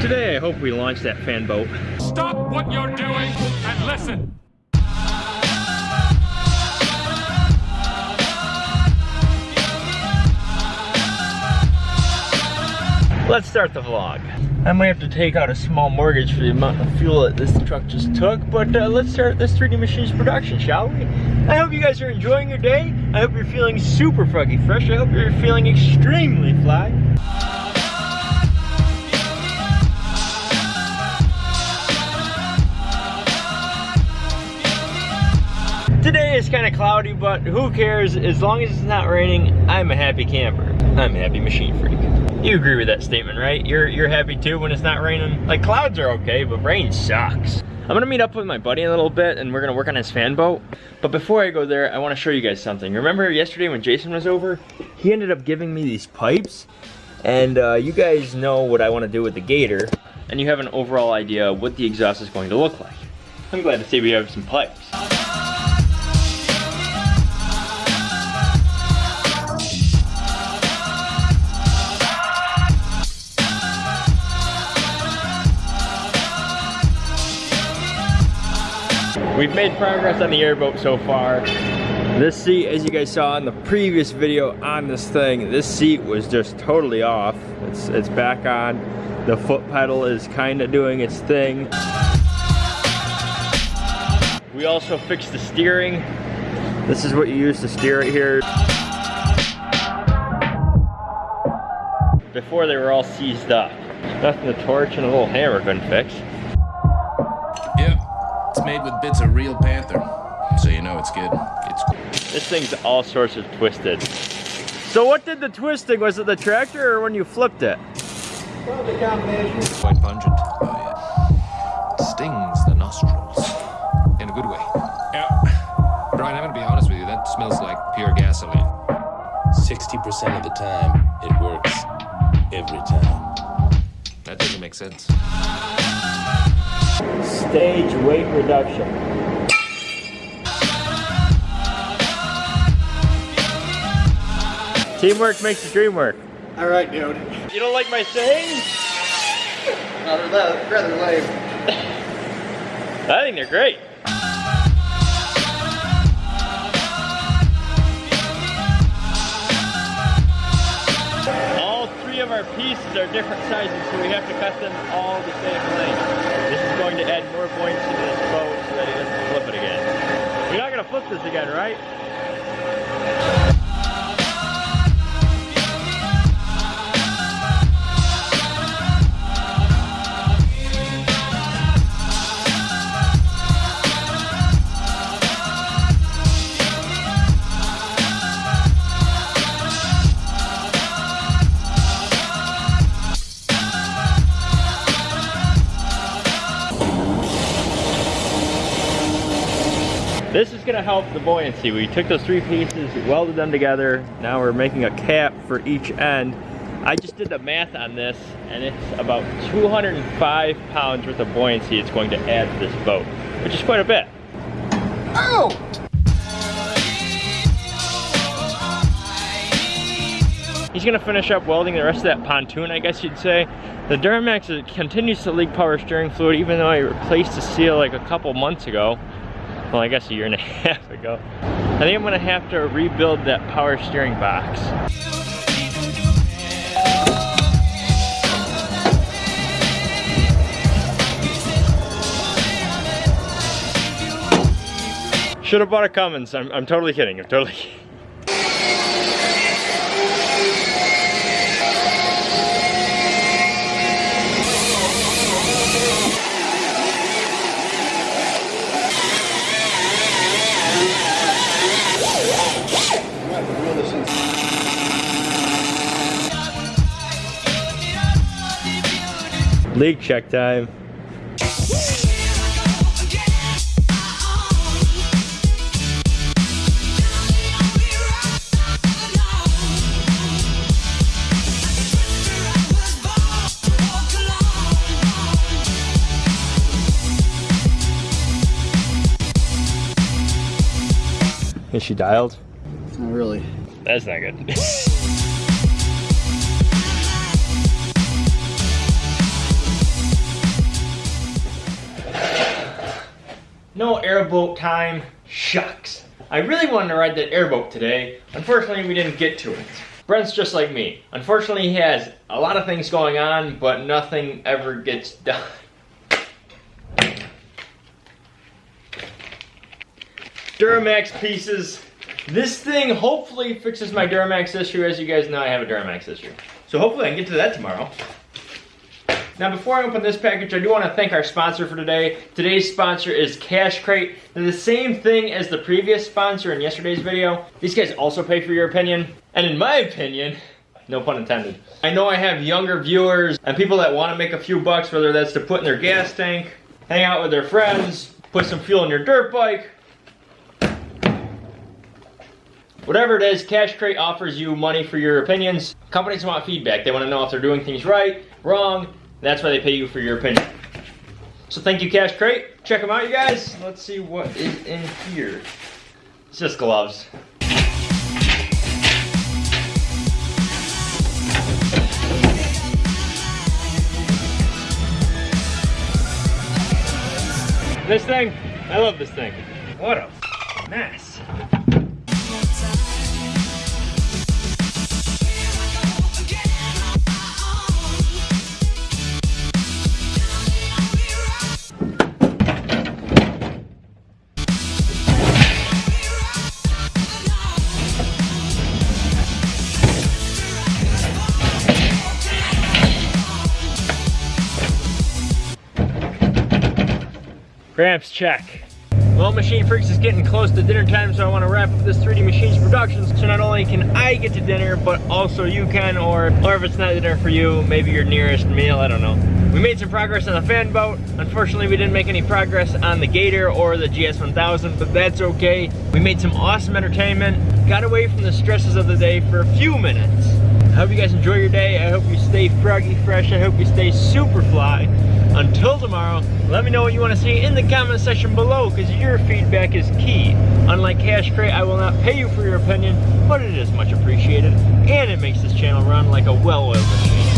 Today I hope we launch that fan boat. Stop what you're doing and listen. Let's start the vlog. I might have to take out a small mortgage for the amount of fuel that this truck just took, but uh, let's start this 3D Machines production, shall we? I hope you guys are enjoying your day. I hope you're feeling super fucking fresh. I hope you're feeling extremely fly. Today is kind of cloudy, but who cares? As long as it's not raining, I'm a happy camper. I'm a happy machine freak. You agree with that statement, right? You're you're happy too when it's not raining? Like clouds are okay, but rain sucks. I'm gonna meet up with my buddy in a little bit and we're gonna work on his fan boat. But before I go there, I wanna show you guys something. Remember yesterday when Jason was over? He ended up giving me these pipes and uh, you guys know what I wanna do with the Gator and you have an overall idea what the exhaust is going to look like. I'm glad to see we have some pipes. We've made progress on the airboat so far. This seat, as you guys saw in the previous video on this thing, this seat was just totally off. It's, it's back on. The foot pedal is kind of doing its thing. We also fixed the steering. This is what you use to steer it here. Before they were all seized up. Nothing the torch and a little hammer couldn't fix. Yep, it's made with bits of real panther, so you know it's good. It's cool. This thing's all sorts of twisted. So what did the twisting? Was it the tractor or when you flipped it? Probably combination. Quite pungent. Oh yeah. Stings the nostrils. In a good way. Yeah. Brian, I'm gonna be honest with you, that smells like pure gasoline. 60% of the time, it works. Every time. That doesn't make sense. Stage weight reduction. Teamwork makes the dream work. All right, dude. You don't like my saying? Rather, that, rather lame. I think they're great. Pieces are different sizes, so we have to cut them all the same length. This is going to add more buoyancy to this boat so that he doesn't flip it again. You're not gonna flip this again, right? This is gonna help the buoyancy. We took those three pieces, welded them together. Now we're making a cap for each end. I just did the math on this and it's about 205 pounds worth of buoyancy it's going to add to this boat, which is quite a bit. Oh! He's gonna finish up welding the rest of that pontoon, I guess you'd say. The Duramax continues to leak power steering fluid even though I replaced the seal like a couple months ago. Well, I guess a year and a half ago. I think I'm gonna have to rebuild that power steering box. Should have bought a Cummins. I'm, I'm totally kidding. I'm totally kidding. Leak check time. Is she dialed? Not really. That's not good. No airboat time. Shucks. I really wanted to ride that airboat today. Unfortunately, we didn't get to it. Brent's just like me. Unfortunately, he has a lot of things going on, but nothing ever gets done. Duramax pieces. This thing hopefully fixes my Duramax issue. As you guys know, I have a Duramax issue. So hopefully I can get to that tomorrow. Now before I open this package, I do want to thank our sponsor for today. Today's sponsor is Cash Crate. They're the same thing as the previous sponsor in yesterday's video. These guys also pay for your opinion. And in my opinion, no pun intended. I know I have younger viewers and people that want to make a few bucks, whether that's to put in their gas tank, hang out with their friends, put some fuel in your dirt bike, Whatever it is, Cash Crate offers you money for your opinions. Companies want feedback. They want to know if they're doing things right, wrong. That's why they pay you for your opinion. So thank you, Cash Crate. Check them out, you guys. Let's see what is in here. It's just gloves. This thing, I love this thing. What a mess. Gramps check. Well, Machine Freaks is getting close to dinner time, so I want to wrap up this 3D Machines production. So not only can I get to dinner, but also you can, or, or if it's not dinner for you, maybe your nearest meal, I don't know. We made some progress on the fan boat. Unfortunately, we didn't make any progress on the Gator or the GS1000, but that's okay. We made some awesome entertainment, got away from the stresses of the day for a few minutes. I hope you guys enjoy your day. I hope you stay froggy fresh. I hope you stay super fly. Until tomorrow, let me know what you want to see in the comment section below because your feedback is key. Unlike Cash Crate, I will not pay you for your opinion, but it is much appreciated and it makes this channel run like a well-oiled machine.